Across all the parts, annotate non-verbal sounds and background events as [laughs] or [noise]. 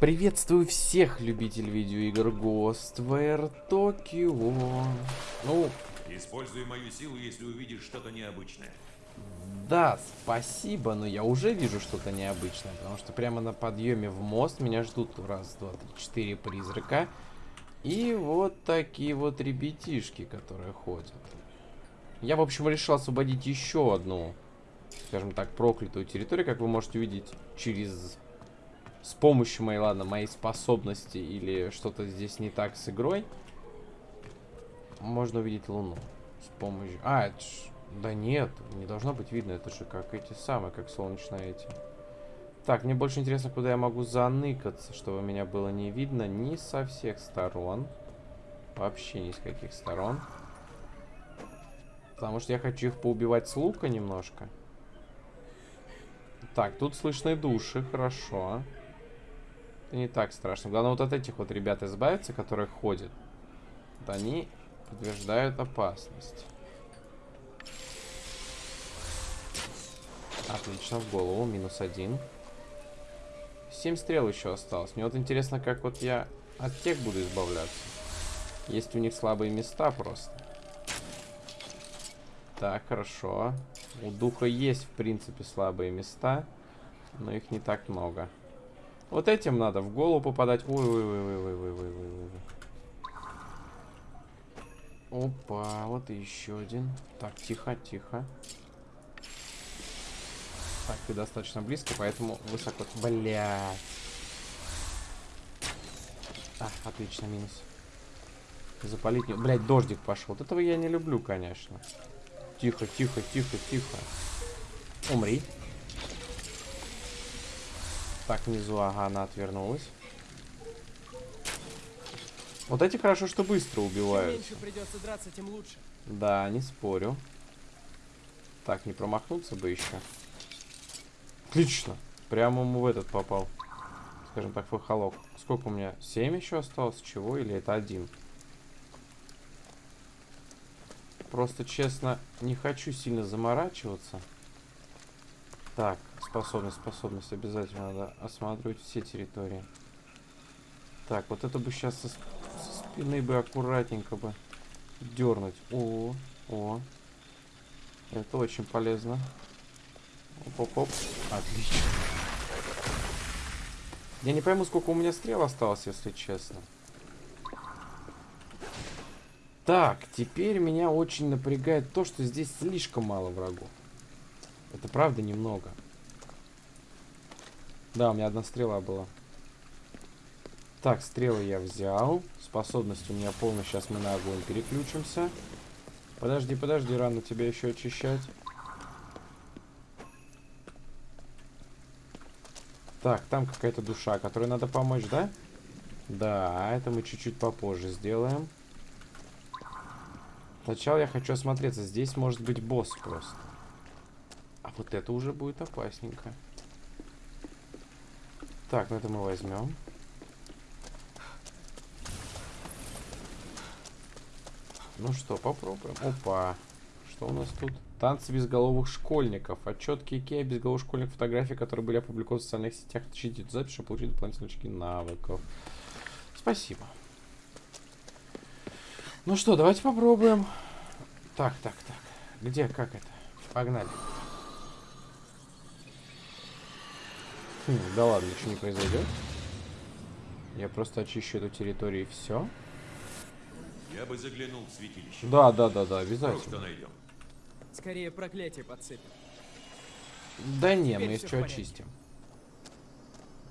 Приветствую всех любителей видеоигр Ghostware Tokyo. Ну, Используй мою силу, если увидишь что-то необычное. да, спасибо, но я уже вижу что-то необычное, потому что прямо на подъеме в мост меня ждут раз, два, три, четыре призрака. И вот такие вот ребятишки, которые ходят. Я, в общем, решил освободить еще одну, скажем так, проклятую территорию, как вы можете увидеть, через с помощью моей, ладно, моей способности или что-то здесь не так с игрой, можно увидеть Луну. С помощью... А, это ж... Да нет, не должно быть видно. Это же как эти самые, как солнечные эти. Так, мне больше интересно, куда я могу заныкаться, чтобы меня было не видно ни со всех сторон. Вообще ни с каких сторон. Потому что я хочу их поубивать с лука немножко. Так, тут слышны души, хорошо. Это не так страшно. Главное вот от этих вот ребят избавиться, которые ходят. Вот они подтверждают опасность. Отлично, в голову, минус один. Семь стрел еще осталось. Мне вот интересно, как вот я от тех буду избавляться. Есть у них слабые места просто. Так, хорошо. У духа есть, в принципе, слабые места. Но их не так много. Вот этим надо в голову попадать. Ой-ой-ой-ой-ой-ой-ой-ой. Опа, вот еще один. Так, тихо, тихо. Так, ты достаточно близко, поэтому высоко. Блядь. А, отлично, минус. Запалить не... Блядь, дождик пошел. Вот этого я не люблю, конечно. Тихо, тихо, тихо, тихо. Умри. Так, внизу, ага, она отвернулась. Вот эти хорошо, что быстро Чем убивают. меньше придется драться, тем лучше. Да, не спорю. Так, не промахнуться бы еще. Отлично. Прямо ему в этот попал. Скажем так, в. Сколько у меня? 7 еще осталось? Чего? Или это один? Просто, честно, не хочу сильно заморачиваться. Так, способность, способность. Обязательно надо осматривать все территории. Так, вот это бы сейчас со, со спины бы аккуратненько бы дернуть. О, о. Это очень полезно. Оп-оп-оп. Отлично. Я не пойму, сколько у меня стрел осталось, если честно. Так, теперь меня очень напрягает то, что здесь слишком мало врагов. Это правда немного. Да, у меня одна стрела была. Так, стрелы я взял. Способность у меня полная. Сейчас мы на огонь переключимся. Подожди, подожди, рано тебя еще очищать. Так, там какая-то душа, которой надо помочь, да? Да, это мы чуть-чуть попозже сделаем. Сначала я хочу осмотреться. Здесь может быть босс просто. А вот это уже будет опасненько. Так, ну это мы возьмем. Ну что, попробуем. Опа. Что у нас тут? Танцы безголовых школьников. Отчет Икеа безголовых школьников фотографий, которые были опубликованы в социальных сетях. Отключите эту запись, чтобы получить дополнительные очки навыков. Спасибо. Ну что, давайте попробуем. Так, так, так. Где, как это? Погнали. Хм, да ладно, ничего не произойдет. Я просто очищу эту территорию и все. Я бы заглянул в святилище. Да, да, да, да, обязательно. что найдем. Скорее проклятие подсыпем. Да не, мы Теперь еще в порядке. очистим.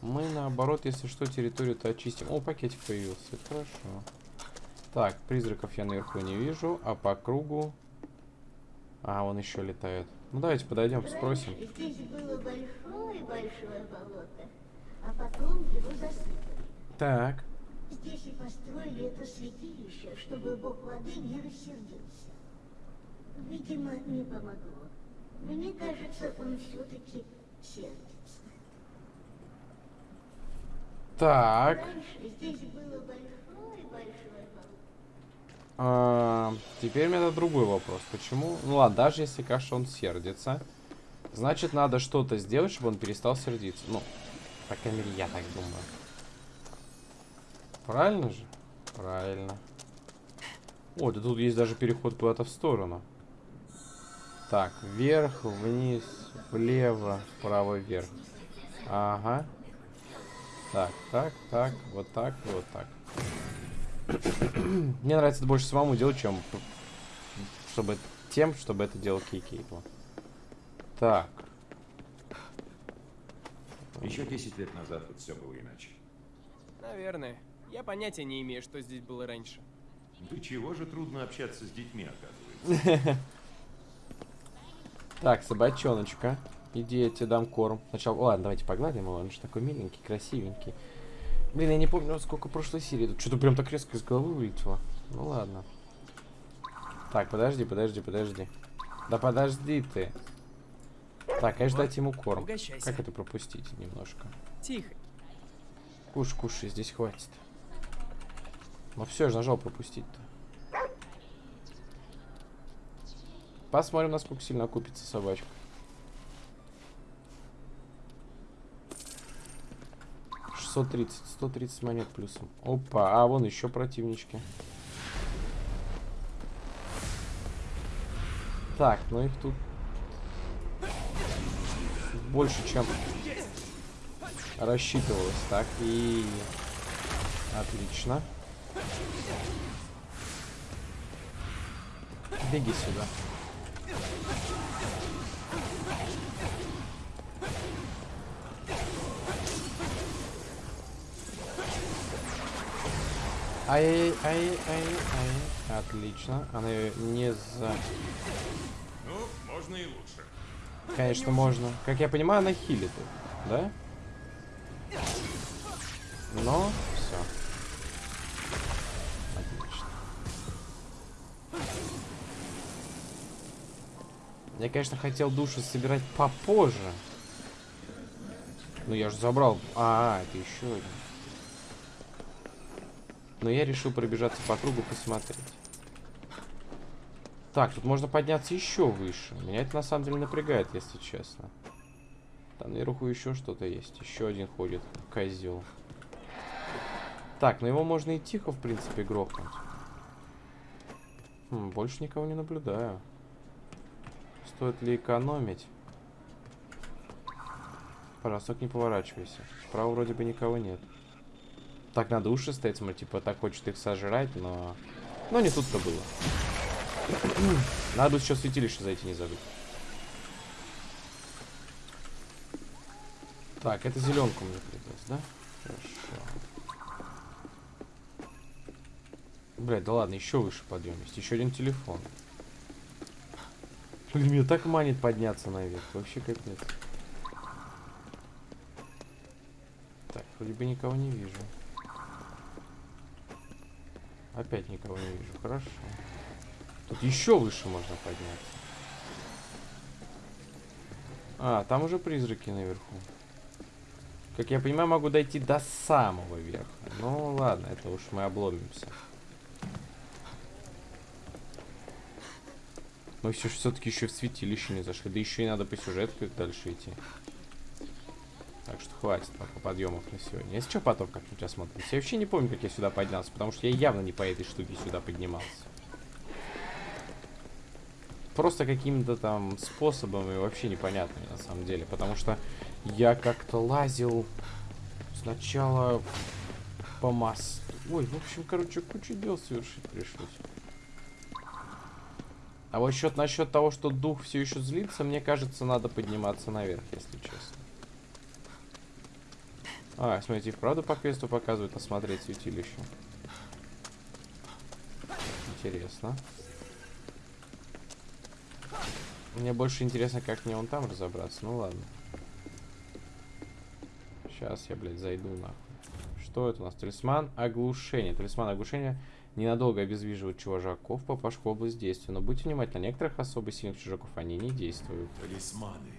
Мы наоборот, если что, территорию-то очистим. О, пакетик появился. Это хорошо. Так, призраков я наверху не вижу, а по кругу... А, он еще летает. Ну давайте подойдем, спросим. Здесь было большое-большое болото, а потом его засыпали. Так. Здесь и построили это святилище, чтобы бог воды не рассердился. Видимо, не помогло. Мне кажется, он все-таки сердится. Так. Раньше здесь было большое-большое. А, теперь у меня другой вопрос. Почему? Ну ладно, даже если, конечно, он сердится. Значит, надо что-то сделать, чтобы он перестал сердиться. Ну, по крайней мере, я так думаю. Правильно же? Правильно. О, да тут есть даже переход куда-то в сторону. Так, вверх, вниз, влево, вправо, вверх. Ага. Так, так, так, вот так вот так. [clears throat] Мне нравится это больше самому делать, чем чтобы тем, чтобы это делал Кейкейпо. Так. Еще 10 лет назад тут все было иначе. Наверное. Я понятия не имею, что здесь было раньше. Да чего же трудно общаться с детьми, оказывается. [laughs] Так, собачоночка. Иди, я тебе дам корм. Сначала... Ладно, давайте погладим его. Он же такой миленький, красивенький. Блин, я не помню, сколько прошлой серии. Тут что-то прям так резко из головы вылетело. Ну ладно. Так, подожди, подожди, подожди. Да подожди ты. Так, конечно, дать ему корм. Угощайся. Как это пропустить немножко? Тихо. Кушай, кушай, здесь хватит. Ну все, я же нажал пропустить-то. Посмотрим, насколько сильно окупится собачка. Шестьсот тридцать, сто тридцать монет плюсом. Опа, а вон еще противнички. Так, ну их тут больше, чем рассчитывалось. Так, и... Отлично. Беги сюда. Ай-ай-ай-ай-ай. Отлично. Она ее не за... Ну, можно и лучше. Конечно, можно. Как я понимаю, она хилит да? Но все. Отлично. Я, конечно, хотел души собирать попозже. Но я же забрал. А, это еще один. Но я решил пробежаться по кругу посмотреть. Так, тут можно подняться еще выше. Меня это на самом деле напрягает, если честно. Там наверху еще что-то есть. Еще один ходит. Козел. Так, ну его можно и тихо, в принципе, грохнуть. Хм, больше никого не наблюдаю. Стоит ли экономить? Пожалуйста, не поворачивайся. Справа вроде бы никого нет. Так надо уши стоять, смотри, типа так хочет их сожрать, но... Но не тут-то было. [clears throat] Надо еще святилище зайти не забыть. Так, это зеленку мне придется, да? Хорошо. Блядь, да ладно, еще выше подъем есть. Еще один телефон. Блин, меня так манит подняться наверх. Вообще капец. Так, вроде бы никого не вижу. Опять никого не вижу. Хорошо. Тут еще выше можно подняться. А, там уже призраки наверху. Как я понимаю, могу дойти до самого верха. Ну ладно, это уж мы обломимся. Мы все все-таки еще в святилище не зашли. Да еще и надо по сюжетку дальше идти. Так что хватит пока подъемов на сегодня. Если что, потом как-нибудь осмотримся. Я вообще не помню, как я сюда поднялся, потому что я явно не по этой штуке сюда поднимался. Просто какими-то там способами вообще непонятными на самом деле. Потому что я как-то лазил сначала по мосту. Ой, в общем, короче, кучу дел совершить пришлось. А вот счет насчет того, что дух все еще злится, мне кажется, надо подниматься наверх, если. А, смотрите, правда по квесту показывают осмотреть святилище. Интересно. Мне больше интересно, как мне он там разобраться. Ну ладно. Сейчас я, блядь, зайду нахуй. Что это у нас? Талисман оглушения. Талисман оглушения ненадолго обездвиживает чужаков, попавших в область действия. Но будьте внимательны, некоторых особо сильных чужаков они не действуют. Талисманы.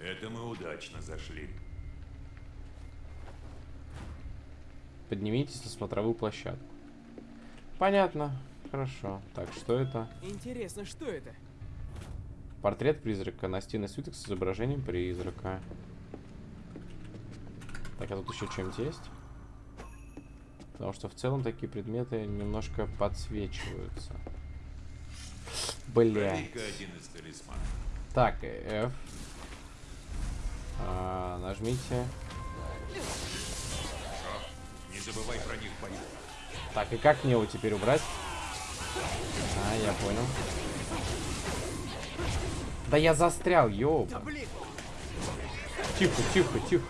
Это мы удачно зашли. Поднимитесь на смотровую площадку. Понятно. Хорошо. Так, что это? Интересно, что это? Портрет призрака. Настенный свиток с изображением призрака. Так, а тут еще что-нибудь есть? Потому что в целом такие предметы немножко подсвечиваются. Бля. Так, F. А, нажмите. Забывай про них бою. Так, и как мне его теперь убрать? А, я понял. Да я застрял. Блин, Тихо, тихо, тихо.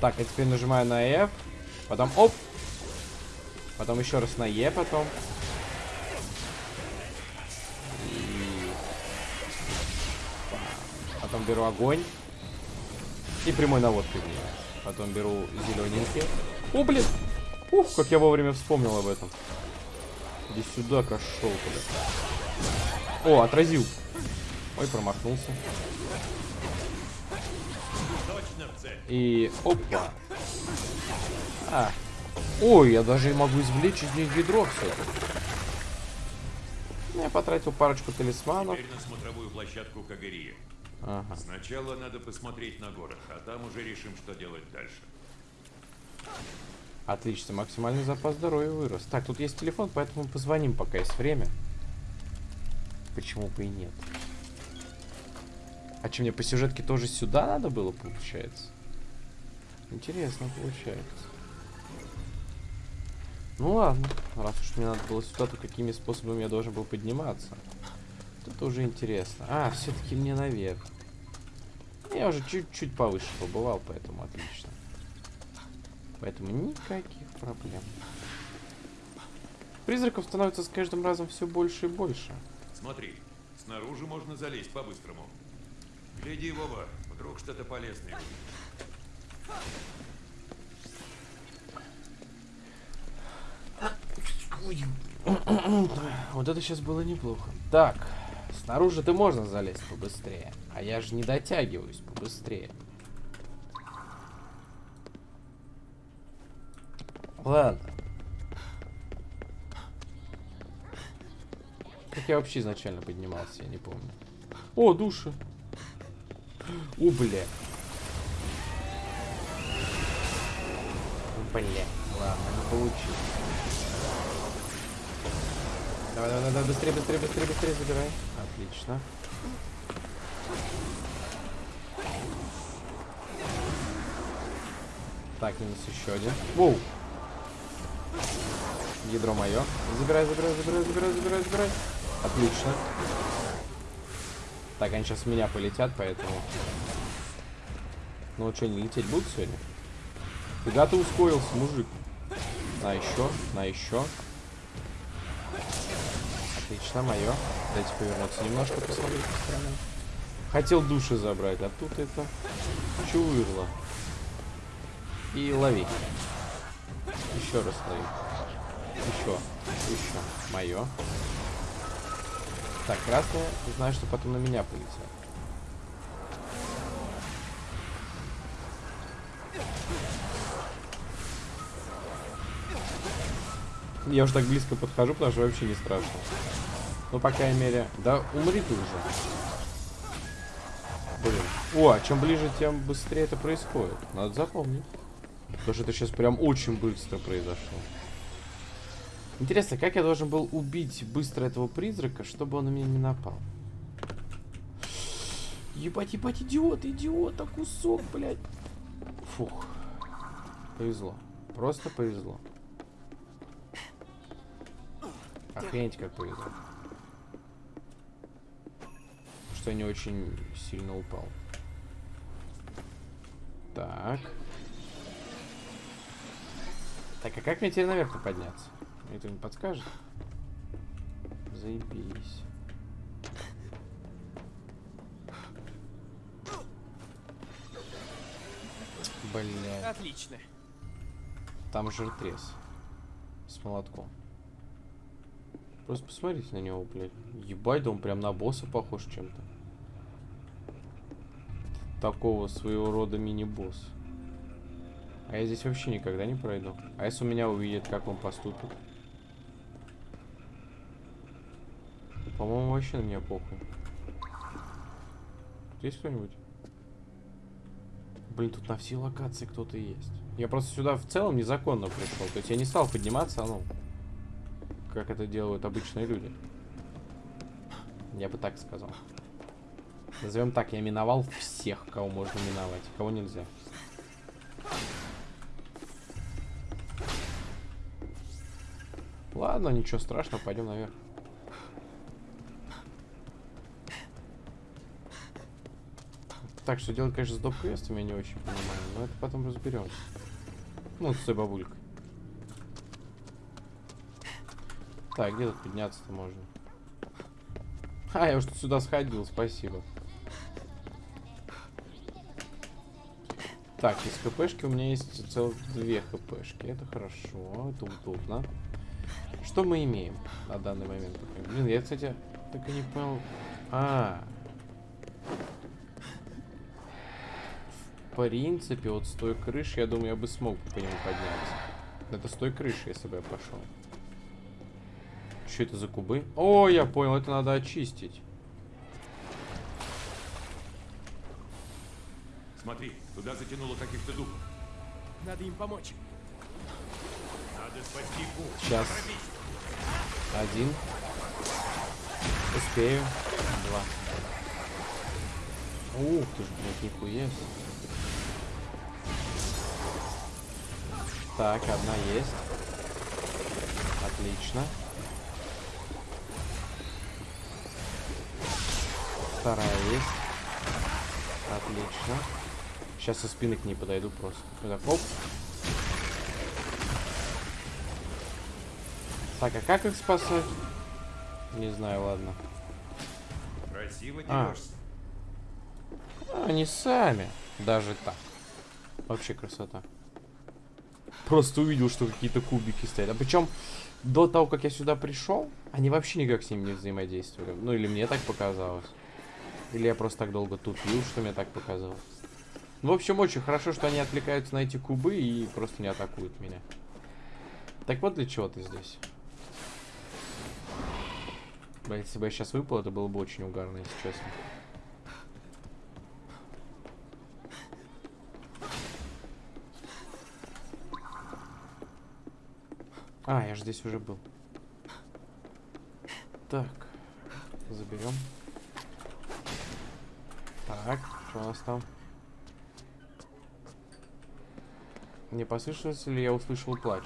Так, я теперь нажимаю на F. Потом оп. Потом еще раз на E потом. И... Потом беру огонь. И прямой наводкой. Потом беру зелененький. О, блин! Ух, как я вовремя вспомнил об этом. Иди сюда, кошелка, О, отразил. Ой, промахнулся. И опа. А. Ой, я даже могу извлечь из них ведро все Я потратил парочку талисманов. Теперь на смотровую площадку Кагарии. Ага. Сначала надо посмотреть на город, а там уже решим, что делать дальше. Отлично, максимальный запас здоровья вырос. Так, тут есть телефон, поэтому позвоним, пока есть время. Почему бы и нет? А что, мне по сюжетке тоже сюда надо было, получается? Интересно получается. Ну ладно, раз уж мне надо было сюда, то какими способами я должен был подниматься? Это уже интересно. А, все-таки мне наверх. Я уже чуть-чуть повыше побывал, поэтому отлично. Поэтому никаких проблем. Призраков становится с каждым разом все больше и больше. Смотри, снаружи можно залезть по-быстрому. Гляди, Вова, вдруг что-то полезное. Вот это сейчас было неплохо. Так, снаружи-то можно залезть побыстрее. А я же не дотягиваюсь побыстрее. Ладно. Как я вообще изначально поднимался, я не помню. О, души. О, бля. Бля. Ладно, не получилось. Давай, давай, давай, быстрее, быстрее, быстрее, быстрее забирай. Отлично. Так, минус еще один. Воу. Ядро мое. Забирай, забирай, забирай, забирай, забирай, забирай. Отлично. Так, они сейчас в меня полетят, поэтому... Ну что, не лететь будут сегодня? Фига ты ускорился, мужик. На еще, на еще. Отлично, мое. Дайте повернуться немножко, посмотреть по сторонам. Хотел души забрать, а тут это чувырло. И лови. Еще раз лови. Еще. Еще. Мое. Так, красное. Знаю, что потом на меня полетят. Я уже так близко подхожу, потому что вообще не страшно. Ну, по крайней мере... Да умри ты уже. Блин. О, а чем ближе, тем быстрее это происходит. Надо запомнить. Потому что это сейчас прям очень быстро произошло. Интересно, как я должен был убить быстро этого призрака, чтобы он на меня не напал? Ебать, ебать, идиот, идиот, а кусок, блядь. Фух. Повезло. Просто повезло. Охренеть, как повезло. Что я не очень сильно упал. Так. Так, а как мне теперь наверх-то подняться? Мне кто не подскажет? Заебись. Бля, отлично. там жиртрес. С молотком. Просто посмотрите на него, блядь. Ебать, да он прям на босса похож чем-то. Такого своего рода мини-босс. А я здесь вообще никогда не пройду. А если у меня увидит, как он поступит? По-моему, вообще на меня похуй. Есть кто-нибудь? Блин, тут на все локации кто-то есть. Я просто сюда в целом незаконно пришел. То есть я не стал подниматься, ну, как это делают обычные люди. Я бы так сказал. Назовем так, я миновал всех, кого можно миновать, кого нельзя. Ладно, ничего страшного, пойдем наверх. Так, что делать, конечно, с доп-квестами, я не очень понимаю, но это потом разберемся. Ну, с той бабулькой. Так, где тут подняться-то можно? А, я уж сюда сходил, спасибо. Так, из хпшки у меня есть целых две хпшки. Это хорошо, это удобно. Что мы имеем на данный момент? Блин, я, кстати, так и не понял. А, в принципе, вот с той крыши, я думаю, я бы смог по нему подняться. Это с той крыши, если бы я пошел. Что это за кубы? О, я понял, это надо очистить. Смотри, туда затянуло каких-то духов. Надо им помочь. Надо спасти Бу. Сейчас. Один. Успею. Два. Ух ты ж, блядь, нихуя себе. Так, одна есть. Отлично. Вторая есть. Отлично. Сейчас со спины к ней подойду просто. Так, оп. Так, а как их спасать? Не знаю, ладно. Красиво А. А, Они сами. Даже так. Вообще красота. Просто увидел, что какие-то кубики стоят. А причем до того, как я сюда пришел, они вообще никак с ними не взаимодействовали. Ну или мне так показалось. Или я просто так долго тупил, что мне так показалось. Ну, в общем, очень хорошо, что они отвлекаются на эти кубы и просто не атакуют меня. Так вот для чего ты здесь. Бля, если бы я сейчас выпал, это было бы очень угарно, если честно. А, я же здесь уже был. Так, заберем. Так, что у нас там? Не послышалось ли я услышал плач?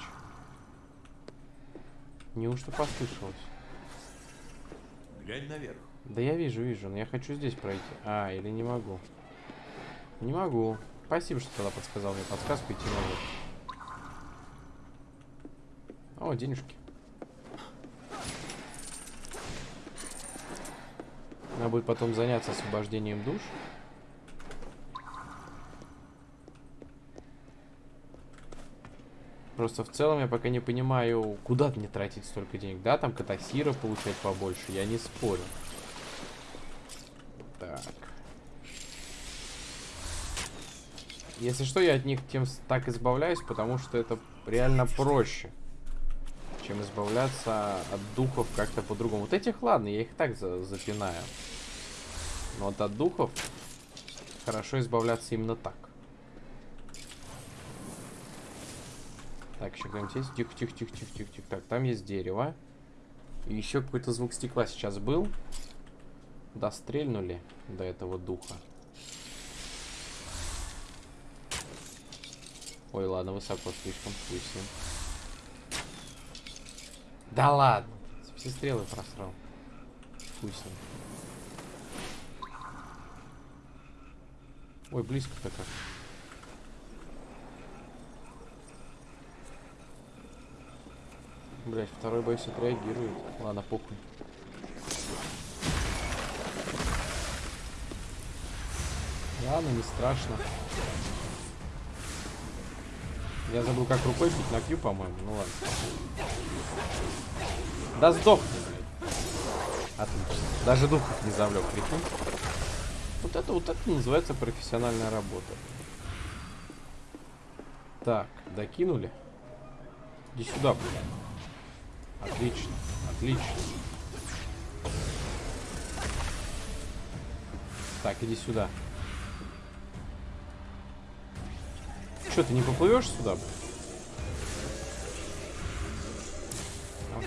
Неужто послышалось? Глянь наверх. Да я вижу, вижу, но я хочу здесь пройти. А, или не могу? Не могу. Спасибо, что тогда подсказал мне подсказку идти наверх. О, денежки. Надо будет потом заняться освобождением душ. Просто в целом я пока не понимаю, куда мне тратить столько денег. Да, там катасиров получать побольше, я не спорю. Так. Если что, я от них тем так избавляюсь, потому что это реально проще, чем избавляться от духов как-то по-другому. Вот этих, ладно, я их так за запинаю. Но вот от духов хорошо избавляться именно так. Так, еще кто-нибудь есть? Тихо, тихо, тихо, тихо, тихо, тихо. Так, там есть дерево. И еще какой-то звук стекла сейчас был. Да, стрельнули до этого духа. Ой, ладно, высоко слишком, ним. Да ладно, все стрелы просрал. Ним. Ой, близко-то как. Блять, второй боюсь отреагирует. Ладно, похуй. Ладно, не страшно. Я забыл, как рукой бить на Q, по-моему. Ну ладно. Да сдохни, блядь. Отлично. Даже духов не завлек, прикинь. Вот это вот это называется профессиональная работа. Так, докинули. Иди сюда, блядь. Отлично, отлично. Так, иди сюда. Что, ты не поплывешь сюда?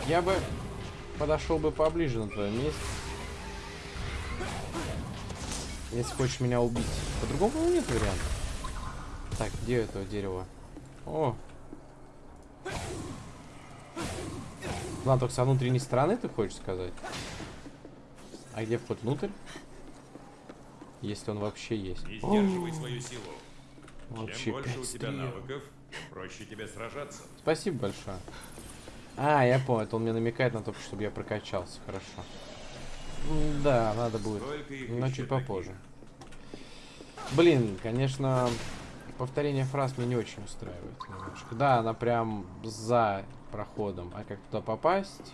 Я бы подошел бы поближе на твоем месте. Если хочешь меня убить. По-другому нет варианта. Так, где это дерево? О! Ладно, только со внутренней стороны ты хочешь сказать? А где вход внутрь? Если он вообще есть. Не сдерживай свою силу. Вообще Чем больше у тебя навыков, проще тебе сражаться. Спасибо большое. А, я понял, это он мне намекает на то, чтобы я прокачался. Хорошо. М, Да, надо будет. Но чуть таких? попозже. Блин, конечно, повторение фраз меня не очень устраивает немножко. Да, она прям за проходом. А как туда попасть?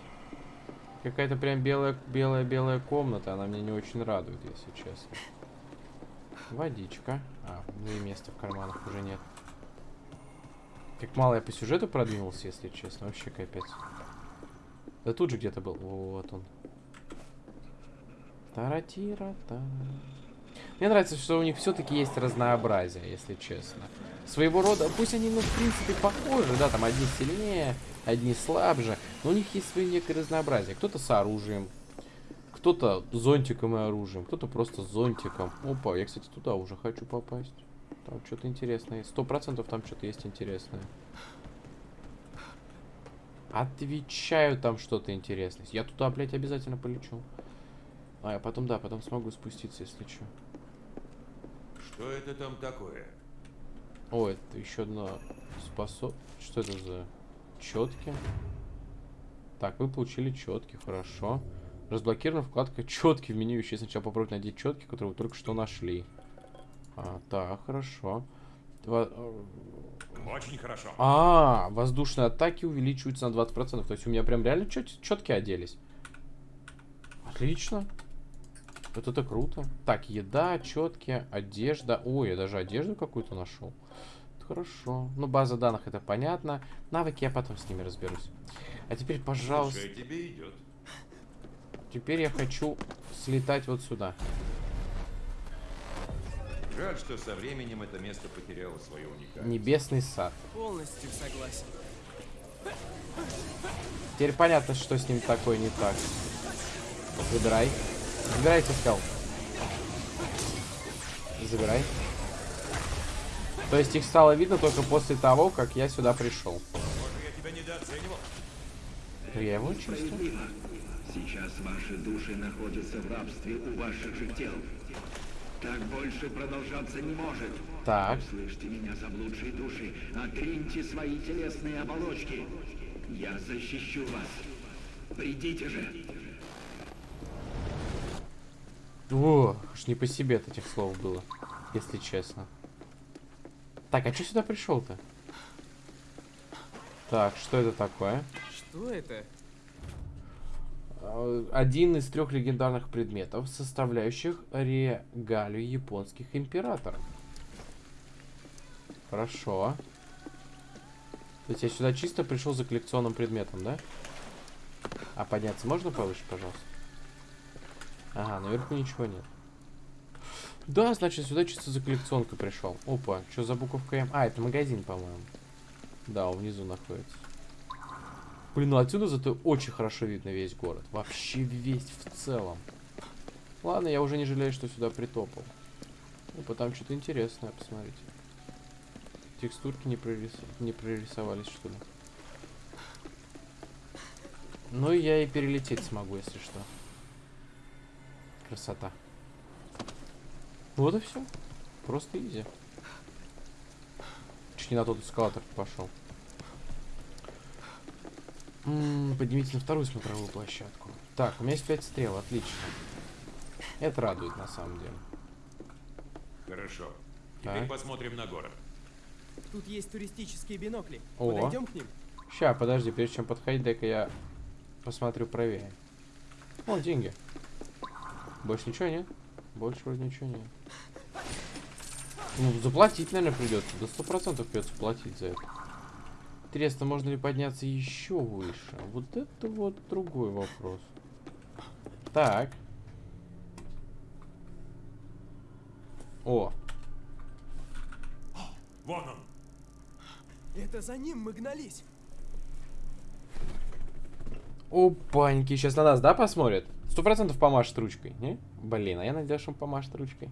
Какая-то прям белая, белая, белая комната. Она меня не очень радует, если честно. Водичка. А, ну и места в карманах уже нет. Как мало я по сюжету продвинулся, если честно. Вообще капец. Да тут же где-то был. Вот он. таратира -та. Мне нравится, что у них все-таки есть разнообразие, если честно. Своего рода, пусть они, ну, в принципе, похожи, да, там одни сильнее, одни слабже, но у них есть свое некое разнообразие. Кто-то с оружием, кто-то зонтиком и оружием, кто-то просто зонтиком. Опа, я, кстати, туда уже хочу попасть. Там что-то интересное. Сто процентов там что-то есть интересное. Отвечаю, там что-то интересное. Я туда, блядь, обязательно полечу. А, я потом, да, потом смогу спуститься, если что. Что это там такое? О, это еще одна способ... Что это за четки? Так, вы получили четки, хорошо. Разблокирована вкладка четки в меню. Еще сначала попробовать найти четки, которые вы только что нашли. А, так, хорошо. Во- Очень хорошо. А, воздушные атаки увеличиваются на 20%. То есть у меня прям реально четки оделись. Отлично. Вот это круто. Так, еда, четкие, одежда. Ой, я даже одежду какую-то нашел. Это Хорошо. Ну, база данных это понятно. Навыки я потом с ними разберусь. А теперь, пожалуйста, Слушай, тебе идет. Теперь я хочу слетать вот сюда. Жаль, что со временем это место потеряло свою уникальность. Небесный сад. Полностью согласен. Теперь понятно, что с ним такое не так. Забирай. Забирайте, сказал. Забирай. То есть их стало видно только после того, как я сюда пришел. Может, я тебя недооценивал? Я его чувствую. Сейчас ваши души находятся в рабстве у ваших же тел. Так больше продолжаться не может. Так. Слышите меня, заблудшие души? Отриньте свои телесные оболочки. Я защищу вас. Придите же. О, аж не по себе от этих слов было, если честно. Так, а что сюда пришел-то? Так, что это такое? Что это? Э, Один из трех легендарных предметов, составляющих регалию японских императоров. Хорошо. То есть я сюда чисто пришел за коллекционным предметом, да? А подняться можно повыше, пожалуйста? Ага, наверху ничего нет. Да, значит, сюда чисто за коллекционкой пришел. Опа, что за буковка М? А, это магазин, по-моему. Да, он внизу находится. Блин, ну отсюда зато очень хорошо видно весь город. Вообще весь в целом. Ладно, я уже не жалею, что сюда притопал. Опа, там что-то интересное, посмотрите. Текстурки не, прорис... не прорисовались, что ли. Ну, я и перелететь смогу, если что. Красота. Вот и все. Просто изи. Чуть не на тот эскалатор пошел. М, Поднимите на вторую смотровую площадку. Так, у меня есть 5 стрел, отлично. Это радует на самом деле. Хорошо. Теперь Так. посмотрим на город. Тут есть туристические бинокли. О. Подойдем к ним? Ща, подожди, прежде чем подходить, дай-ка я посмотрю правее. О, деньги. Больше ничего нет? Больше вроде ничего нет. Ну, заплатить, наверное, придется. До сто процентов придется платить за это. Интересно, можно ли подняться еще выше? Вот это вот другой вопрос. Так. О, Вон он. Это за ним мы гнались. Опаньки, сейчас на нас, да, посмотрят? Сто процентов помашет ручкой, не? Блин, а я надеюсь, что он помашет ручкой.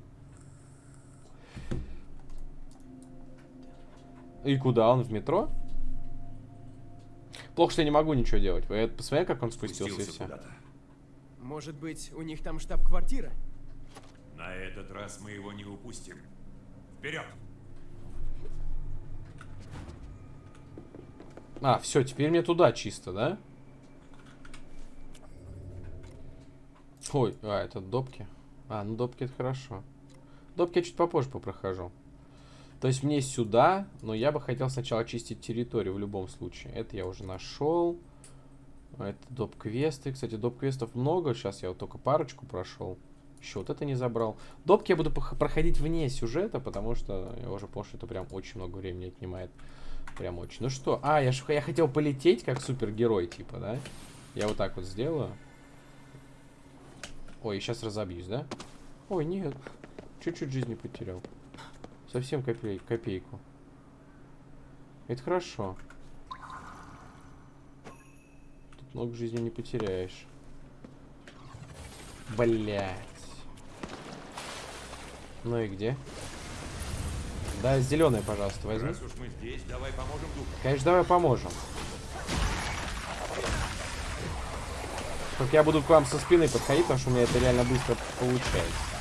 И куда он? В метро? Плохо, что я не могу ничего делать. Вы это посмотрели, как он спустился, и Спустился все. Может быть, у них там штаб-квартира? На этот раз мы его не упустим. Вперед! А, все, теперь мне туда чисто, да? Ой, а, это допки. А, ну допки это хорошо. Допки я чуть попозже попрохожу. То есть мне сюда, но я бы хотел сначала очистить территорию в любом случае. Это я уже нашел. Это доп-квесты. Кстати, доп-квестов много. Сейчас я вот только парочку прошел. Еще вот это не забрал. Допки я буду проходить вне сюжета, потому что я уже понял, что это прям очень много времени отнимает. Прям очень. Ну что? А, я, ж- я хотел полететь как супергерой, типа, да? Я вот так вот сделаю. Ой, сейчас разобьюсь, да? Ой, нет. Чуть-чуть жизни потерял. Совсем копей, копейку. Это хорошо. Тут много жизни не потеряешь. Блять. Ну и где? Да, зеленая, пожалуйста, возьми. Раз уж мы здесь, давай поможем духу. Конечно, давай поможем. Только я буду к вам со спины подходить, потому что у меня это реально быстро получается.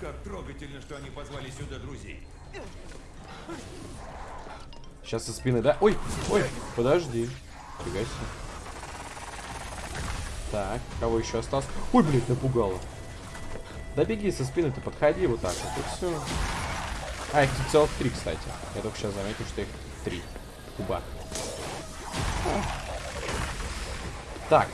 Как трогательно, что они позвали сюда друзей. Сейчас со спины, да? Ой, ой, подожди. Фига себе. Так, кого еще осталось? Ой, блядь, напугало. Да беги со спины, ты подходи вот так вот, и все. А, их тут целых три, кстати. Я только сейчас заметил, что их три. Куба. Так.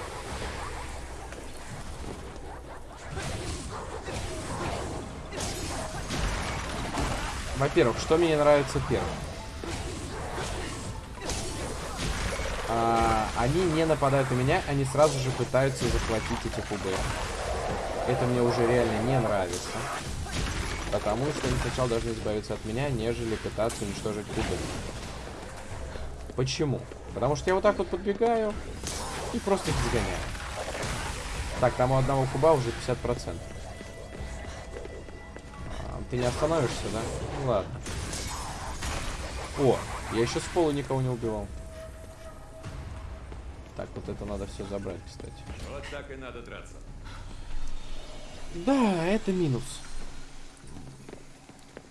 Во-первых, что мне нравится первым? А, они не нападают на меня, они сразу же пытаются захватить эти кубы. Это мне уже реально не нравится. Потому что они сначала должны избавиться от меня, нежели пытаться уничтожить кубы. Почему? Потому что я вот так вот подбегаю и просто их загоняю. Так, там у одного куба уже 50%. Ты не остановишься, да? Ну ладно. О, я еще с пола никого не убивал. Так, вот это надо все забрать, кстати. Вот так и надо драться. Да, это минус.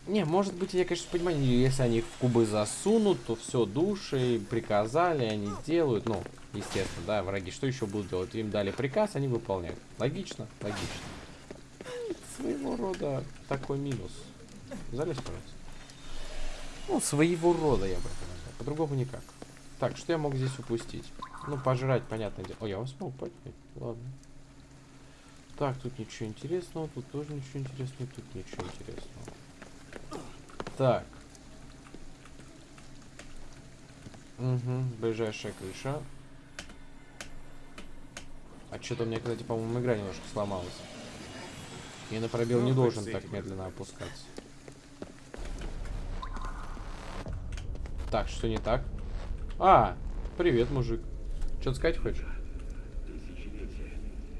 Не, может быть, я, конечно, понимаю, если они их в кубы засунут, то все, души, приказали, они сделают. Ну, естественно, да, враги что еще будут делать? Им дали приказ, они выполняют. Логично? Логично. Своего рода такой минус. Залезь, пожалуйста. Ну, своего рода, я бы это назвал. По-другому никак. Так, что я мог здесь упустить? Ну, пожрать, понятное дело. О, я вас смог поднять. Ладно. Так, тут ничего интересного, тут тоже ничего интересного, тут ничего интересного. Так. Угу, ближайшая крыша. А что-то у меня, кстати, по-моему, игра немножко сломалась. Я на пробел Ну, не хоть должен так медленно опускаться. Так, что не так? А, привет, мужик. Что-то сказать хочешь? Тысячелетия,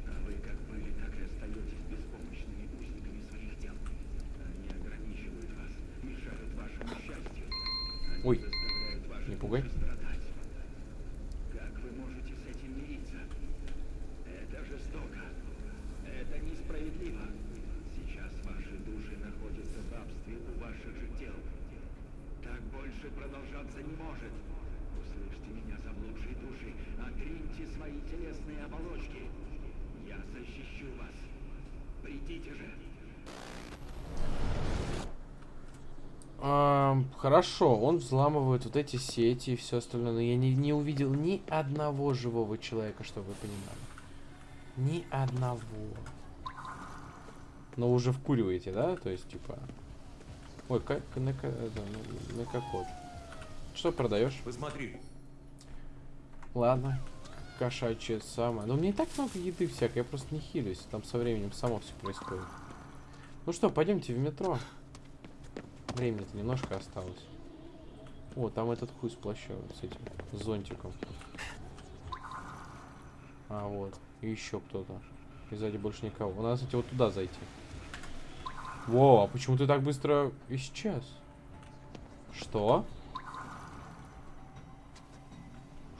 а вы как были, так и остаетесь беспомощными узниками своих дел. Они ограничивают вас, мешают вашему счастью. Они Ой, заставляют ваши не пугай. души страдать. Как вы можете с этим мириться? Это жестоко. Это несправедливо. Сейчас ваши души находятся в рабстве у ваших же тел. Так больше продолжаться не может. Услышьте меня, заблудшие души. Отриньте свои телесные оболочки. Я защищу вас. Придите же. Хорошо, он взламывает вот эти сети и все остальное, но я не, не увидел ни одного живого человека, чтобы вы понимали. Ни одного. Но уже вкуриваете, да? То есть, типа... Ой, как на, ка- это, на, на какой? Что продаешь? Посмотри. Ладно. Кошачье самое. Но у меня и так много еды всякой, я просто не хилюсь. Там со временем само все происходит. Ну что, пойдемте в метро. Времени-то немножко осталось. О, там этот хуй с плащом, с этим, с зонтиком. А, вот. И еще кто-то. И сзади больше никого. Надо, кстати, вот туда зайти. Во, а почему ты так быстро исчез? Что?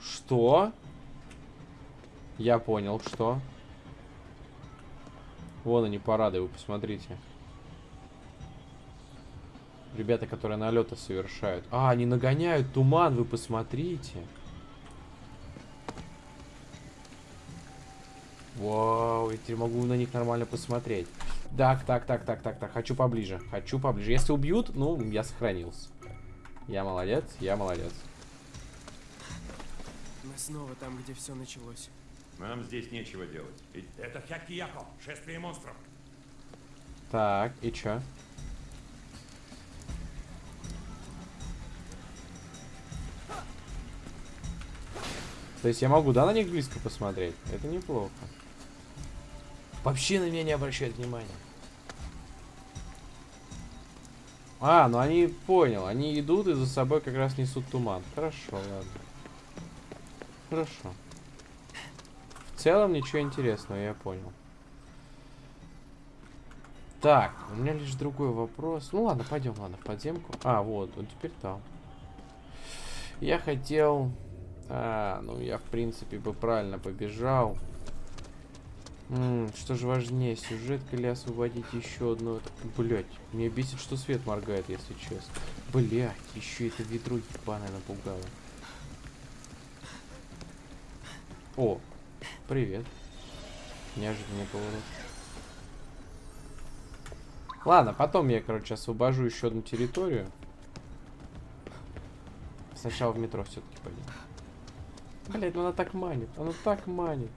Что? Я понял, что? Вон они, парады, вы посмотрите. Ребята, которые налеты совершают. А, они нагоняют туман, вы посмотрите. Вау, я теперь могу на них нормально посмотреть. Так, так, так, так, так, так. Хочу поближе. Хочу поближе. Если убьют, ну, я сохранился. Я молодец, я молодец. Мы снова там, где все началось. Нам здесь нечего делать. И- Это Хякияко, шествие монстров. Так, и чё? То есть я могу, да, на них близко посмотреть? Это неплохо. Вообще на меня не обращают внимания. А, ну они, понял, они идут и за собой как раз несут туман. Хорошо, ладно. Хорошо. В целом ничего интересного, я понял. Так, у меня лишь другой вопрос. Ну ладно, пойдем, ладно, в подземку. А, вот, он теперь там. Я хотел... А, ну я, в принципе, бы правильно побежал. М, что же важнее, сюжетка или освободить еще одну... Блять, меня бесит, что свет моргает, если честно. Блять, еще это ведро ебаное напугало. О, привет. Неожиданный поворот. Ладно, потом я, короче, освобожу еще одну территорию. Сначала в метро все-таки пойдем. Блять, ну она так манит, она так манит.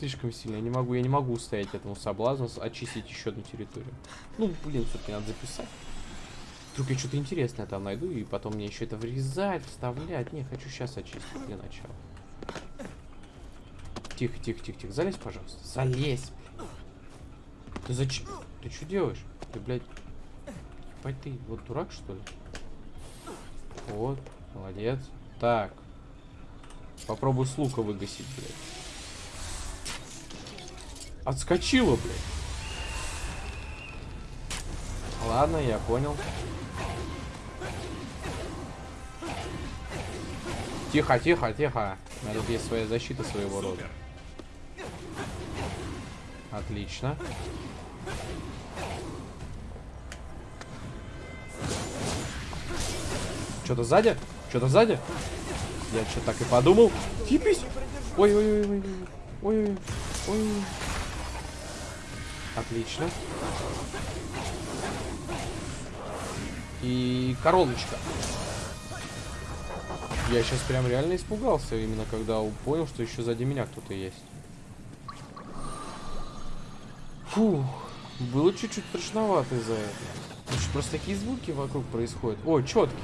Слишком сильно, я не могу, я не могу устоять этому соблазну очистить еще одну территорию. Ну, блин, все-таки надо записать. Вдруг я что-то интересное там найду, и потом мне еще это врезать, вставлять. Не, хочу сейчас очистить для начала. Тихо, тихо, тихо, тихо. Залезь, пожалуйста. Залезь. Ты зачем? Ты что делаешь? Ты, блядь... Ебать ты, вот дурак, что ли? Вот, молодец. Так. Попробуй с лука выгасить, блядь. Отскочила, блядь. Ладно, я понял. Тихо, тихо, тихо. У тут есть своя защита своего рода. Отлично. Что-то сзади? Что-то сзади? Я что так и подумал. Типись. Ой-ой-ой-ой. Ой-ой-ой. Отлично. И короночка. Я сейчас прям реально испугался, именно когда понял, что еще сзади меня кто-то есть. Фух, было чуть-чуть страшновато из-за этого. Просто такие звуки вокруг происходят. О, четки.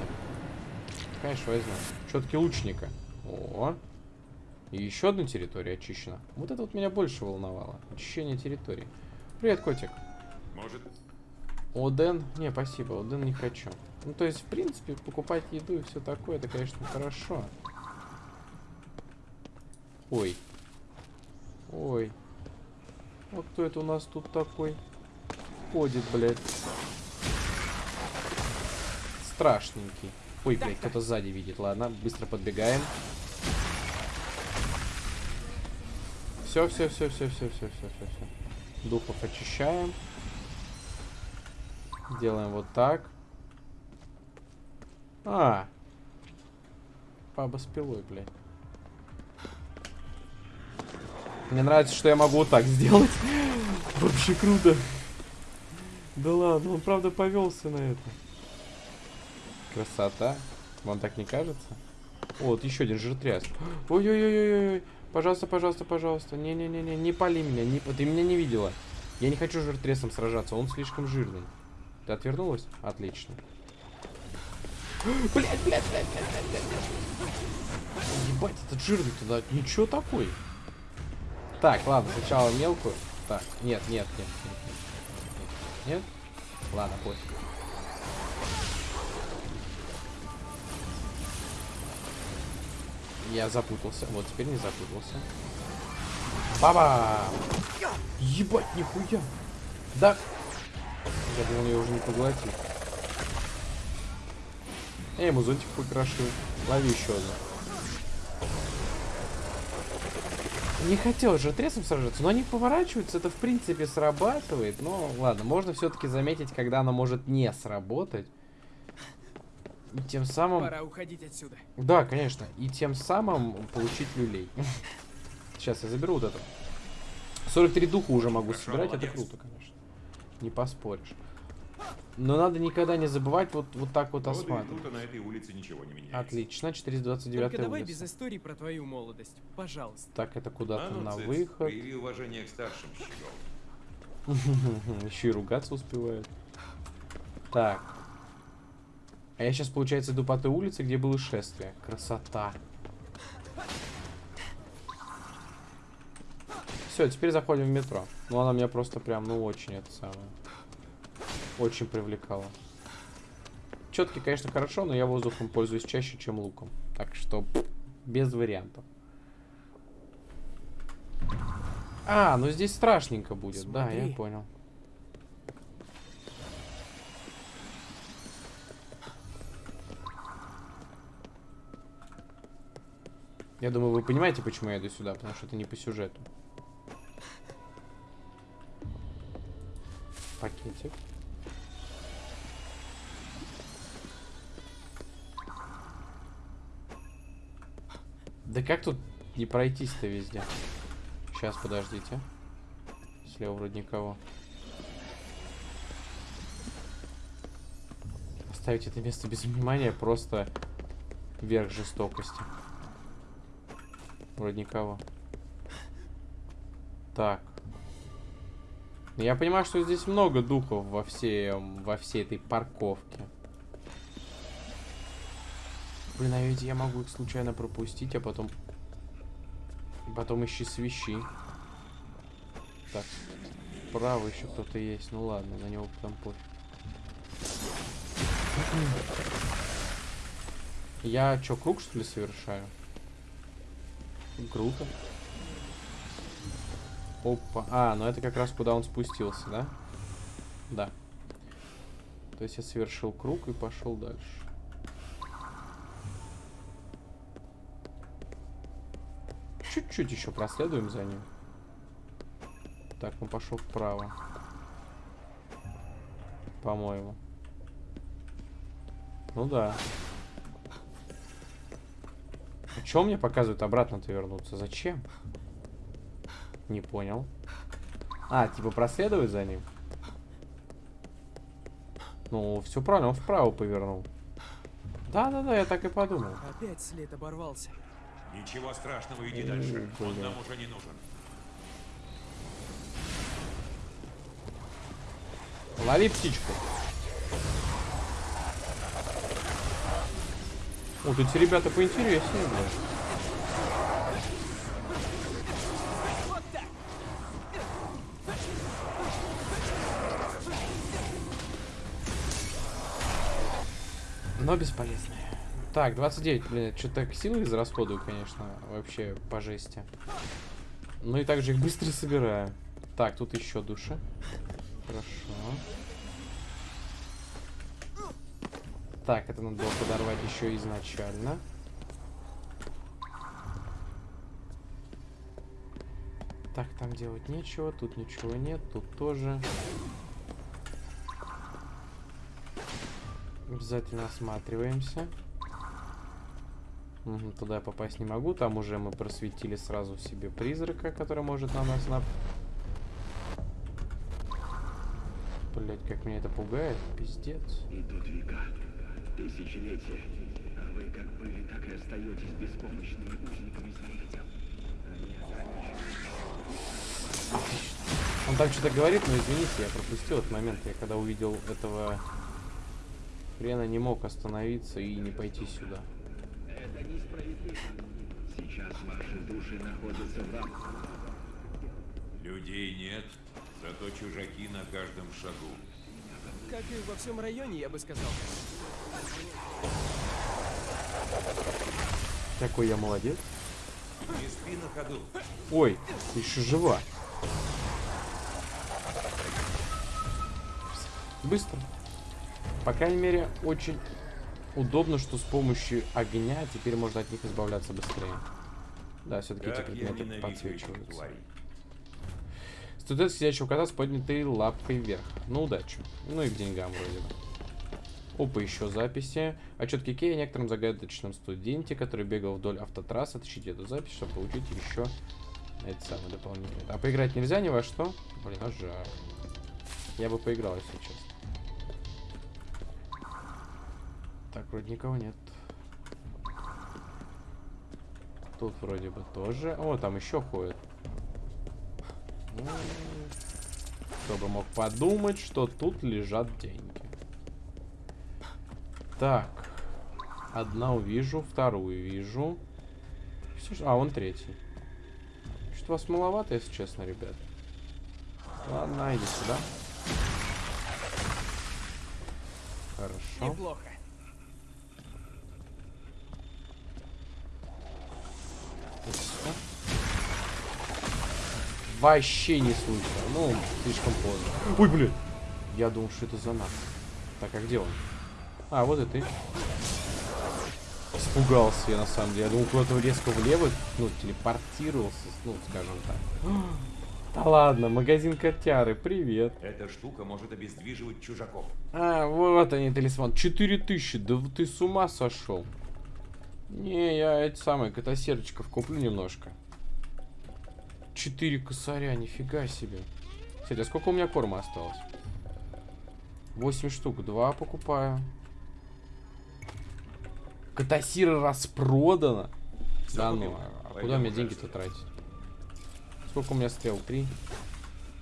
Конечно, возьму. Четки лучника. О. И еще одна территория очищена. Вот это вот меня больше волновало. Очищение территории. Привет, котик. Может, Оден? Не, спасибо, Оден не хочу. Ну, то есть, в принципе, покупать еду и все такое, это, конечно, хорошо. Ой. Ой. Вот кто это у нас тут такой? Ходит, блядь. Страшненький. Ой, блядь, кто-то сзади видит. Ладно, быстро подбегаем. Все, все, все, все, все, все, все, все, все. Духов очищаем. Делаем вот так. А. Баба с пилой, блядь. Мне нравится, что я могу вот так сделать. [laughs] Вообще круто. Да ладно, он правда повелся на это. Красота. Вам так не кажется? О, вот еще один жиртряс. [gasps] Ой-ой-ой-ой-ой. Пожалуйста, пожалуйста, пожалуйста. Не-не-не-не, не пали меня. Не... Ты меня не видела. Я не хочу жиртресом сражаться, он слишком жирный. Ты отвернулась? Отлично. Блять, блять, блять, блять, блять. Ебать, этот жирный туда. Ничего такой. Так, ладно, сначала мелкую. Так, нет, нет, нет, нет, нет, нет. Ладно, пофиг. Я запутался. Вот, теперь не запутался. Баба! Ебать, нихуя! Да! Я думал, я уже не поглотит. Я ему зонтик покрошил. Лови еще одну. Не хотел же тресом сражаться, но они поворачиваются, это в принципе срабатывает. Но ладно, можно все-таки заметить, когда оно может не сработать. И тем самым... Пора уходить отсюда. Да, конечно. И тем самым получить люлей. [laughs] Сейчас я заберу вот это. 43 духа уже могу Хорошо, собирать, молодец. это круто, конечно. Не поспоришь. Но надо никогда не забывать вот, вот так вот осматривать. на этой улице ничего не меняется. Отлично, 429 Только давай улица. без историй про твою молодость. Пожалуйста. Так, это А куда-то ну, на Цыц, выход. прояви уважение к старшим. [laughs] Еще и ругаться успевает. Так. А я сейчас, получается, иду по той улице, где было шествие. Красота. Все, теперь заходим в метро. Ну, она меня просто прям, ну, очень это самое. Очень привлекала. Четкий, конечно, хорошо, но я воздухом пользуюсь чаще, чем луком. Так что, без вариантов. А, ну здесь страшненько будет. Да, я Смотри. понял. Я думаю, вы понимаете, почему я иду сюда, потому что это не по сюжету. Пакетик. Да как тут не пройтись-то везде? Сейчас, подождите. Слева вроде никого. Оставить это место без внимания просто верх жестокости. Вроде никого. Так. Я понимаю, что здесь много духов во всем, во всей этой парковке. Блин, а ведь я могу их случайно пропустить, а потом... Потом ищи свищи. Так, справа еще кто-то есть. Ну ладно, на него потом пофиг. Я что, круг что ли совершаю? Круто. Опа. А, ну это как раз куда он спустился, да? Да. То есть я совершил круг и пошел дальше. Чуть-чуть еще проследуем за ним. Так, он пошел вправо. По-моему. Ну да. Чё мне показывают обратно-то вернуться? Зачем? Не понял. А, типа проследовать за ним? Ну, все правильно, он вправо повернул. Да-да-да, я так и подумал. Опять след оборвался. Ничего страшного, иди Ой, дальше. Он бля. нам уже не нужен. Лови птичку. Тут эти ребята поинтереснее, блядь. Но бесполезные. Так, 29, блин, что-то силы израсходую, конечно, вообще по жести. Ну и также их быстро собираю. Так, тут еще души. Хорошо. Так, это надо было подорвать еще изначально. Так, там делать нечего, тут ничего нет, тут тоже. Обязательно осматриваемся. Мгм, туда я попасть не могу, там уже мы просветили сразу себе призрака, который может на нас нап... Блять, как меня это пугает, пиздец. Века, тысячелетия, а вы как были, так и остаетесь беспомощными узниками своих ограничены. Он там что-то говорит, но извините, я пропустил этот момент. Я когда увидел этого хрена, не мог остановиться и не пойти сюда. Это несправедливо. Сейчас ваши души находятся в. Людей нет, зато чужаки на каждом шагу. Как и во всем районе, я бы сказал. Какой я молодец. Не спи на ходу. Ой, ты еще жива. Быстро. По крайней мере, очень удобно, что с помощью огня теперь можно от них избавляться быстрее. Да, все-таки эти предметы подсвечиваются. Студент сидящего кота с поднятой лапкой вверх. На удачу. Ну и к деньгам вроде бы. Опа, еще записи. Отчет Кикея о некотором загадочном студенте, который бегал вдоль автотрассы. Отыщите эту запись, чтобы получить еще эти самые дополнительные. А поиграть нельзя ни во что? Блин, а жаль. Я бы поиграл, если честно. Так, вроде никого нет. Тут вроде бы тоже. О, там еще ходят. Ну, Кто бы мог подумать, что тут лежат деньги. Так. Одна увижу, вторую вижу. А, он третий. Что-то вас маловато, если честно, ребят. Ладно, иди сюда. Хорошо. Неплохо. Вообще не слышно. Ну, слишком поздно. Ой, блин. Я думал, что это за нас. Так, а где он? А, вот и ты. Испугался я, на самом деле. Я думал, куда-то резко влево, ну, телепортировался, ну, скажем так. [gasps] Да ладно, магазин котяры, привет. Эта штука может обездвиживать чужаков. А, вот они, талисман. 4000, да ты с ума сошел. Не, я эти самые котосердочков куплю немножко. 4 косаря, нифига себе. Кстати, а сколько у меня корма осталось? 8 штук, 2 покупаю. Катасира распродана. Всё Да купил? ну, а Пойдем куда мне деньги-то тратить? Сколько у меня стрел? Три?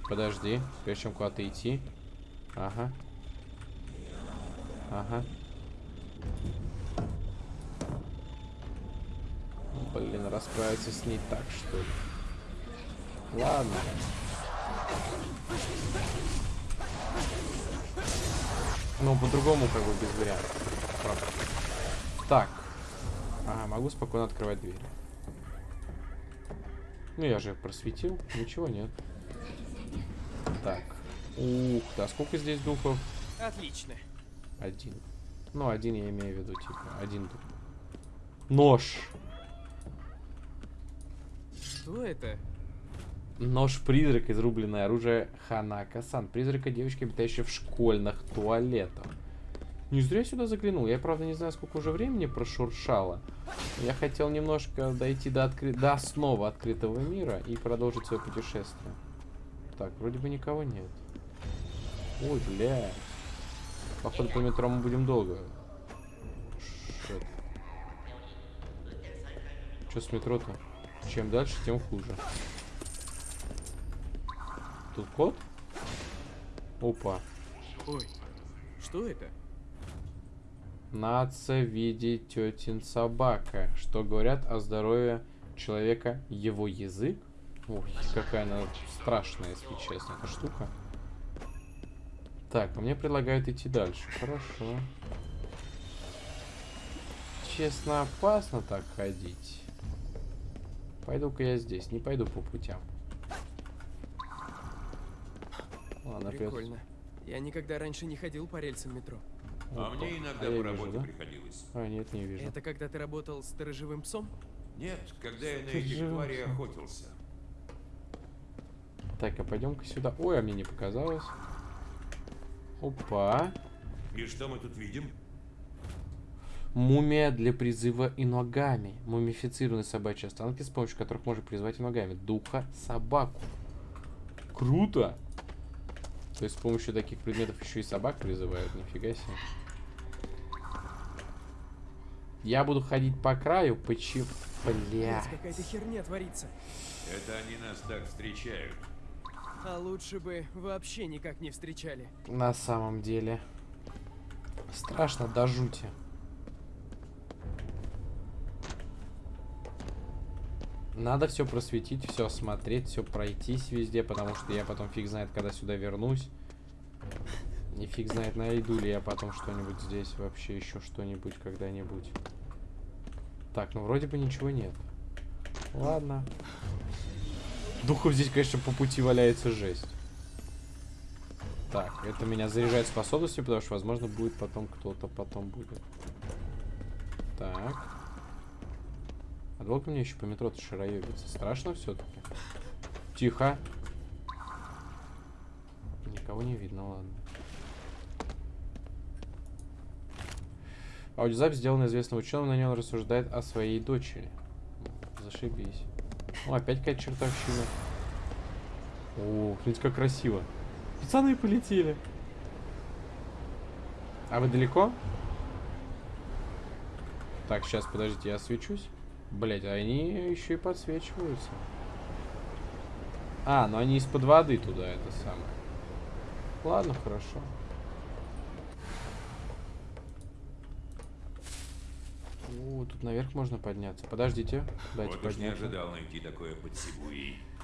Подожди, прежде чем куда-то идти. Ага. Ага. Блин, расправиться с ней так, что ли? Ладно. Ну, по-другому, как бы, без вариантов. Правда. Так. Ага, могу спокойно открывать двери. Ну, я же просветил. Ничего нет. Так. Ух, да сколько здесь духов? Отлично. Один. Ну, один я имею в виду, типа, один дух. Нож. Что это? Нож-призрак, изрубленное оружие Ханака-сан. Призрака девочки, обитающей в школьных туалетах. Не зря я сюда заглянул. Я, правда, не знаю, сколько уже времени прошуршало. Я хотел немножко дойти до, откры... до основы открытого мира и продолжить свое путешествие. Так, вроде бы никого нет. Ой, бля. Походу, по метро мы будем долго. Шет. Что с метро-то? Чем дальше, тем хуже. Тут кот? Опа. Ой, что это? Нация видит тетин собака. Что говорят о здоровье человека его язык? Ой, какая она страшная, если честно, эта штука. Так, а мне предлагают идти дальше. Хорошо. Честно, опасно так ходить. Пойду-ка я здесь, не пойду по путям. Ладно, опять. Прикольно. Я никогда раньше не ходил по рельсам метро. А Опа. мне иногда А по вижу, работе да? приходилось. А, нет, не вижу. Это когда ты работал сторожевым псом? Нет, когда я на этих тварей охотился. Так, а пойдем-ка сюда. Ой, а мне не показалось. Опа. И что мы тут видим? Мумия для призыва иногами. Мумифицированные собачьи останки, с помощью которых можно призвать иногами. Духа собаку. Круто! То есть с помощью таких предметов еще и собак призывают. Нифига себе. Я буду ходить по краю. Почему? Бля. Какая-то херня творится. Это они нас так встречают. А лучше бы вообще никак не встречали. На самом деле. Страшно до жути. Надо все просветить, все осмотреть, все пройтись везде, потому что я потом фиг знает, когда сюда вернусь. И фиг знает, найду ли я потом что-нибудь здесь, вообще еще что-нибудь когда-нибудь. Так, ну вроде бы ничего нет. Ладно. Духов здесь, конечно, по пути валяется жесть. Так, это меня заряжает способностью, потому что, возможно, будет потом кто-то потом будет. Так. Долго мне еще по метро-то шароебиться? Страшно все-таки? Тихо. Никого не видно, ладно. Аудиозапись сделана известным ученым, на нем он рассуждает о своей дочери. Зашибись. Ну, опять какая-то чертовщина. О, смотрите, как красиво. Пацаны полетели. А вы далеко? Так, сейчас, подождите, я освечусь. Блять, они еще и подсвечиваются. А, ну они из-под воды туда, это самое. Ладно, хорошо. О, тут наверх можно подняться. Подождите, дайте Вот уж не подняться. ожидал найти такое под.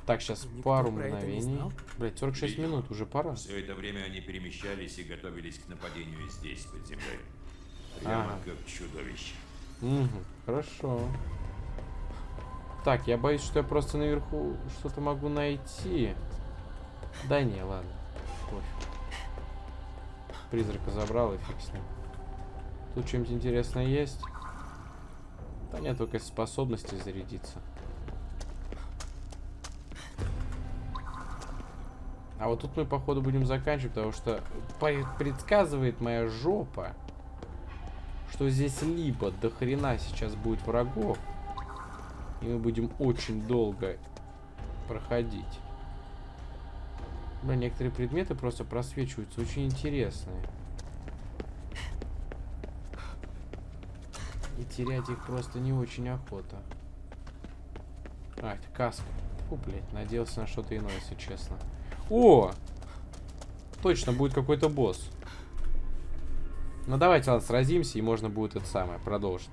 Так, сейчас Никто пару мгновений. Блять, 46 Видимо. минут, уже пора. Все это время они перемещались и готовились к нападению здесь, под землей. Прямо Ага. как чудовище. Угу, хорошо. Так, я боюсь, что я просто наверху что-то могу найти. Да не, ладно. Пофиг. Призрака забрал и фиг с ним. Тут что-нибудь интересное есть? Да нет, только способности зарядиться. А вот тут мы, походу, будем заканчивать, потому что предсказывает моя жопа, что здесь либо до хрена сейчас будет врагов, и мы будем очень долго проходить. Бля, некоторые предметы просто просвечиваются, очень интересные. И терять их просто не очень охота. А, это каска. Фу, блядь, надеялся на что-то иное, если честно. О! Точно, будет какой-то босс. Ну давайте, ладно, сразимся, и можно будет это самое продолжить.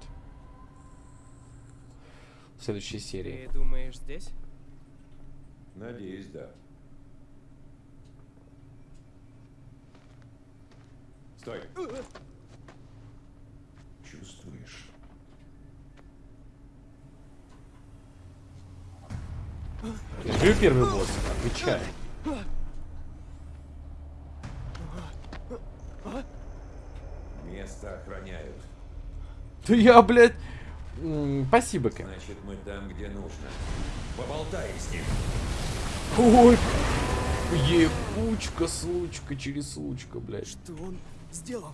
В следующей серии. Ты думаешь здесь? Надеюсь, да. Стой. Чувствуешь? Говорю, первый босс, отвечай. Место охраняют. Да я, блядь... Спасибо, Кэм. Значит, мы там, где нужно. Поболтай с ним. Ой, ебучка, случка, через случка, блядь. Что он сделал?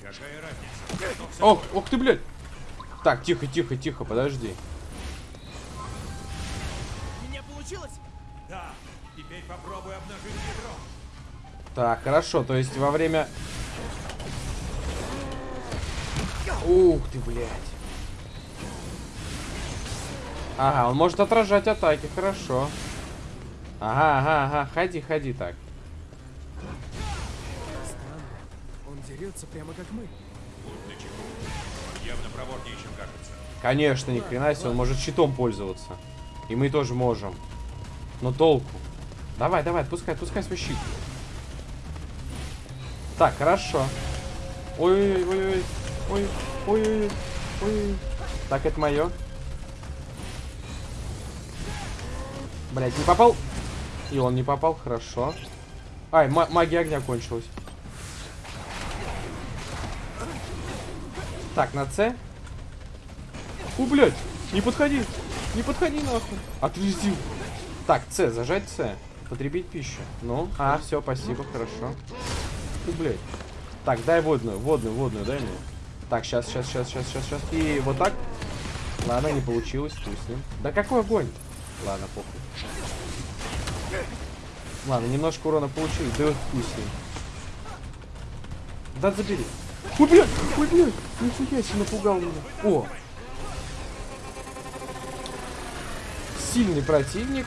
Какая разница? Ох, ох ты, блядь. Так, тихо, тихо, тихо, подожди. У меня получилось? Да, теперь попробуй обнажить ядро. Так, хорошо, то есть во время... Ух ты, блядь. Ага, он может отражать атаки, хорошо. Ага, ага, ага, ходи, ходи так. Странно. Он дерется прямо как мы. Явно проворнее, чем кажется. Конечно, ни хрена себе, он может щитом пользоваться. И мы тоже можем. Но толку. Давай, давай, отпускай, отпускай свой щит. Так, хорошо. Ой-ой-ой-ой. Ой-ой-ой. Ой. Так, это мое. Блять, не попал. И он не попал, хорошо. Ай, ма- магия огня кончилась. Так, на С. У, блядь, не подходи. Не подходи нахуй. Отвези. Так, С, зажать С. Потребить пищу. Ну, а, все, спасибо, хорошо. У, блядь. Так, дай водную, водную, водную, дай мне. Так, сейчас, сейчас, сейчас, сейчас, сейчас, сейчас. И вот так. Ладно, не получилось, с ним. Да какой огонь? Ладно, похуй. Ладно, немножко урона получили, да ним. Да забери. Ой, блядь, ой, блядь, нихуя себе напугал меня. О! Сильный противник.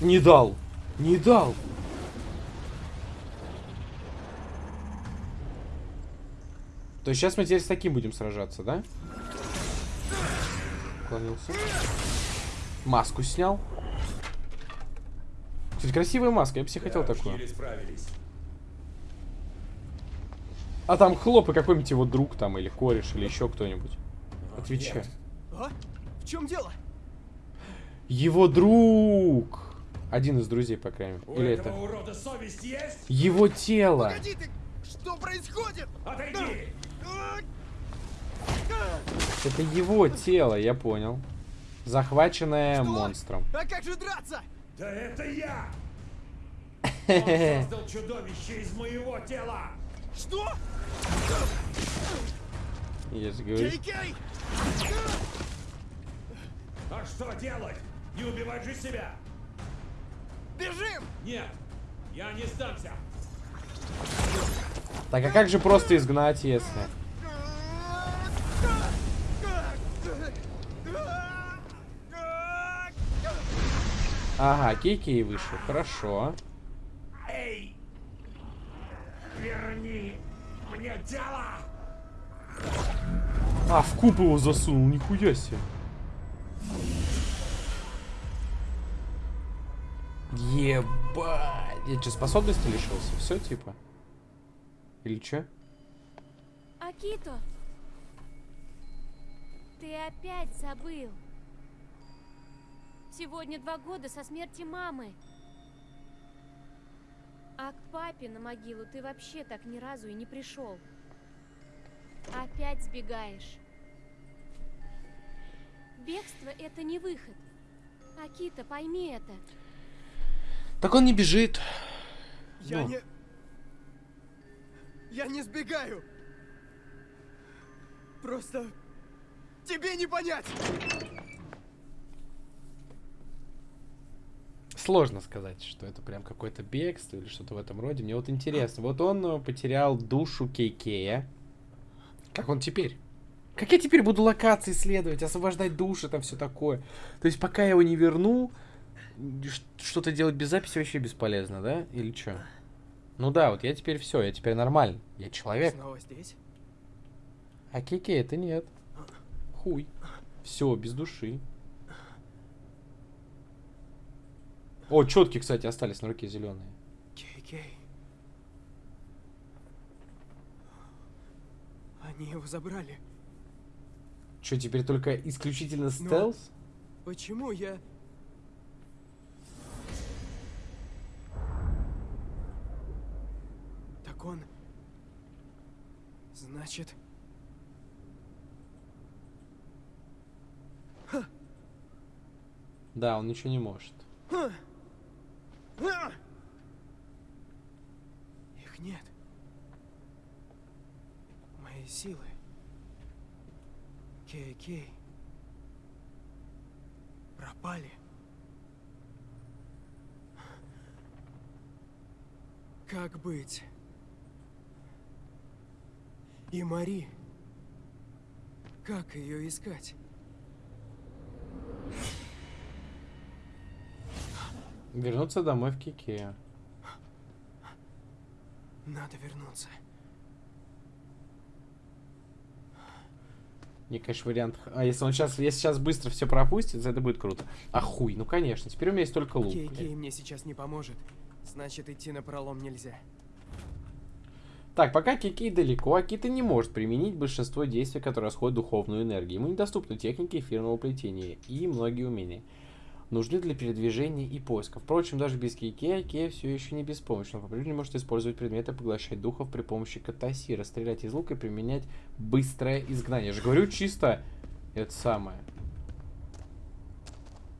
Не дал. Не дал. То есть сейчас мы теперь с таким будем сражаться, да? Уклонился. Маску снял. Кстати, красивая маска, я бы себе хотел Да, такую. еле справились. А там хлоп и какой-нибудь его друг там, или кореш, или еще кто-нибудь. Отвечай. А? В чем дело? Его друг! Один из друзей, по крайней мере. У Или этого это... урода совесть есть? Его тело! Погоди ты! Что происходит? Отойди! Это его тело, я понял. Захваченное монстром. А как же драться? Да это я! [laughs] Он создал чудовище из моего тела! Что? Я же говорю. Кей-кей! А что делать? Не убивать же себя! Бежим! Нет, я не сдамся! Так, а как же просто изгнать, если... Ага, Кей-Кей вышел, хорошо. Эй! Верни мне тело! А, в куб его засунул, нихуя себе. Ебать. Я что, способности лишился? Все, типа? Или что? Акито, ты опять забыл. Сегодня два года со смерти мамы. А к папе на могилу ты вообще так ни разу и не пришел. Опять сбегаешь. Бегство — это не выход. Акита, пойми это. Так он не бежит. Я Ну. не... Я не сбегаю. Просто... Тебе не понять! Сложно сказать, что это прям какое-то бегство или что-то в этом роде. Мне вот интересно. Вот он э, потерял душу Кейкея. Как он теперь? Как я теперь буду локации исследовать, освобождать души, там все такое? То есть пока я его не верну, что-то делать без записи вообще бесполезно, да? Или что? Ну да, вот я теперь все, я теперь нормальный. Я человек. Снова здесь? А Кейкей это нет. Хуй. Все, без души. О, четкие, кстати, остались на руке зеленые. Они его забрали. Что, теперь только исключительно стелс? Почему я... Так он... Значит... Да, он ничего не может. А! Их нет. Мои силы. Кей-кей. Пропали. Как быть? И Мари. Как ее искать? Вернуться домой в Кикея. Надо вернуться. Мне, конечно, вариант... А если он сейчас, если сейчас быстро все пропустит, это будет круто. А хуй, ну конечно. Теперь у меня есть только лук. Кей-кей мне сейчас не поможет. Значит, идти на пролом нельзя. Так, пока Кикей далеко, Акита не может применить большинство действий, которые расходят духовную энергию. Ему недоступны техники эфирного плетения и многие умения. Нужны для передвижения и поиска. Впрочем, даже без Кикея, Кея все еще не беспомощен. Он по-прежнему может использовать предметы, поглощать духов при помощи катасира, стрелять из лука и применять быстрое изгнание. Я же говорю чисто это самое.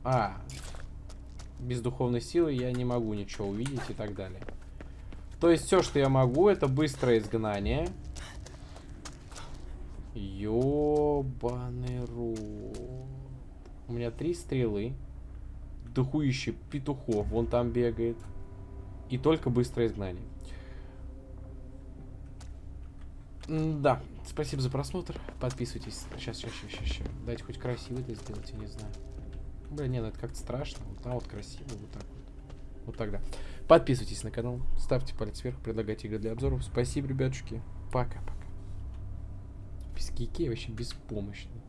А, без духовной силы я не могу ничего увидеть и так далее. То есть все, что я могу, это быстрое изгнание. Ёбаный рот. У меня три стрелы. Духующий петухов вон там бегает. И только быстрое изгнание. Да, спасибо за просмотр. Подписывайтесь. Сейчас, сейчас, сейчас, сейчас. Дайте хоть красиво это сделать, я не знаю. Бля, не, ну это как-то страшно. Вот там вот красиво, вот так вот. Вот тогда. Подписывайтесь на канал, ставьте палец вверх, предлагайте игры для обзоров. Спасибо, ребятушки. Пока-пока. Без кики вообще беспомощный.